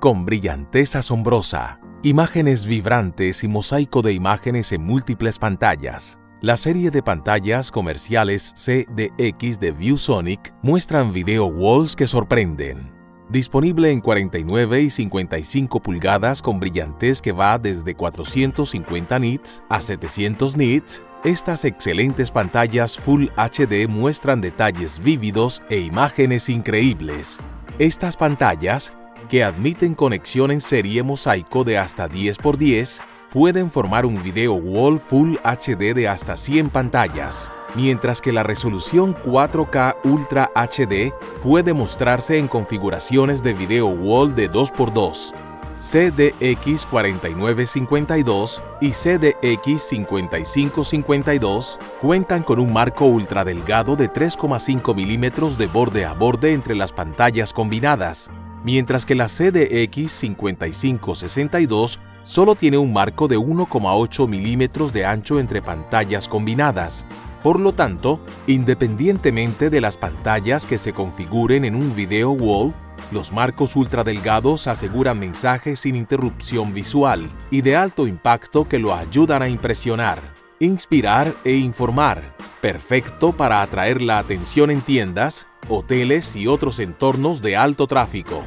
con brillantez asombrosa, imágenes vibrantes y mosaico de imágenes en múltiples pantallas. La serie de pantallas comerciales CDX de ViewSonic muestran video walls que sorprenden. Disponible en 49 y 55 pulgadas con brillantez que va desde 450 nits a 700 nits, estas excelentes pantallas Full HD muestran detalles vívidos e imágenes increíbles. Estas pantallas, que admiten conexión en serie mosaico de hasta 10x10, pueden formar un video wall Full HD de hasta 100 pantallas, mientras que la resolución 4K Ultra HD puede mostrarse en configuraciones de video wall de 2x2, CDX4952 y CDX5552 cuentan con un marco ultra delgado de 3,5 milímetros de borde a borde entre las pantallas combinadas, mientras que la CDX5562 solo tiene un marco de 1,8 milímetros de ancho entre pantallas combinadas. Por lo tanto, independientemente de las pantallas que se configuren en un video wall, los marcos ultradelgados aseguran mensajes sin interrupción visual y de alto impacto que lo ayudan a impresionar, inspirar e informar, perfecto para atraer la atención en tiendas, hoteles y otros entornos de alto tráfico.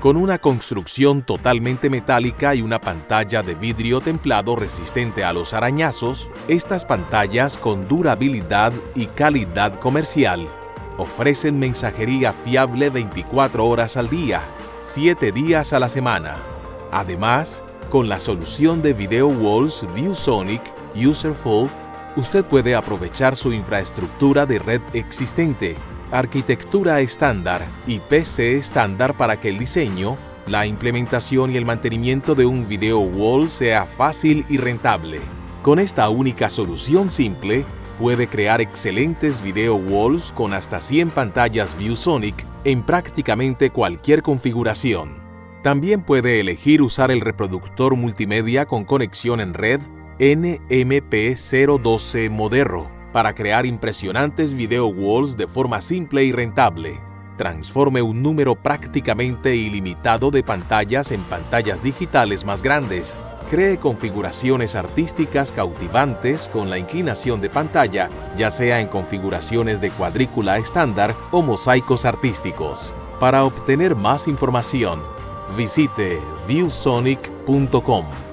Con una construcción totalmente metálica y una pantalla de vidrio templado resistente a los arañazos, estas pantallas con durabilidad y calidad comercial ofrecen mensajería fiable 24 horas al día, 7 días a la semana. Además, con la solución de Video Walls ViewSonic Userful, usted puede aprovechar su infraestructura de red existente arquitectura estándar y PC estándar para que el diseño, la implementación y el mantenimiento de un video wall sea fácil y rentable. Con esta única solución simple, puede crear excelentes video walls con hasta 100 pantallas ViewSonic en prácticamente cualquier configuración. También puede elegir usar el reproductor multimedia con conexión en red NMP012 Moderno para crear impresionantes video walls de forma simple y rentable. Transforme un número prácticamente ilimitado de pantallas en pantallas digitales más grandes. Cree configuraciones artísticas cautivantes con la inclinación de pantalla, ya sea en configuraciones de cuadrícula estándar o mosaicos artísticos. Para obtener más información, visite viewsonic.com.